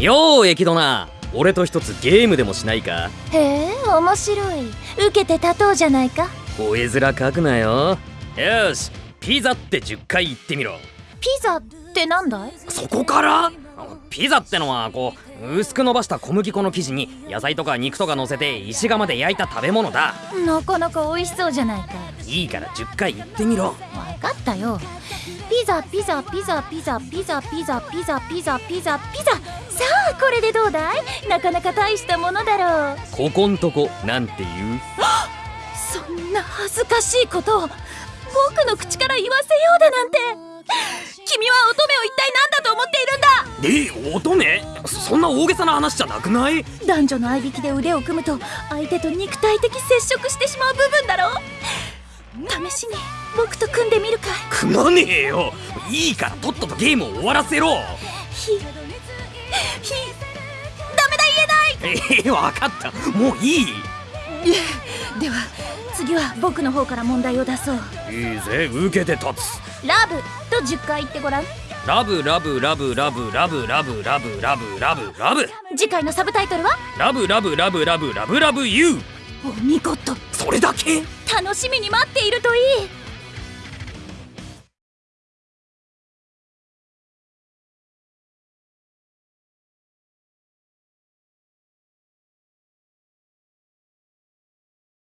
ようエキドナ。俺と一つゲームでもしないか？へえ面白い。受けて立とうじゃないか？吠え面書くなよ。よしピザって10回言ってみろ。ピザってなんだい？そこから？ピザってのはこう薄く伸ばした小麦粉の生地に野菜とか肉とか乗せて石窯で焼いた食べ物だ。なかなか美味しそうじゃないか。いいから10回言ってみろ。分かったよピザピザピザピザピザピザピザピザピザピザ。さあこれでどうだい？なかなか大したものだろう。ここんとこなんて言う？そんな恥ずかしいことを。僕の口から言わせようだなんて。君は乙女を一体何だと思っているんだ？え乙女？そんな大げさな話じゃなくない？男女の合いびきで腕を組むと相手と肉体的接触してしまう部分だろう試しに僕と組んでみるか。い組まねえよ。いいからとっととゲームを終わらせろ。ひひダメだ言えない。ええ分かった。もういい。では次は僕の方から問題を出そう。いいぜ。受けて立つ。ラブと10回言ってごらん。ラブラブラブラブラブラブラブラブラブラブ。次回のサブタイトルは？ラブラブラブラブラブラブユーお見事。それだけ？楽しみに待っているといい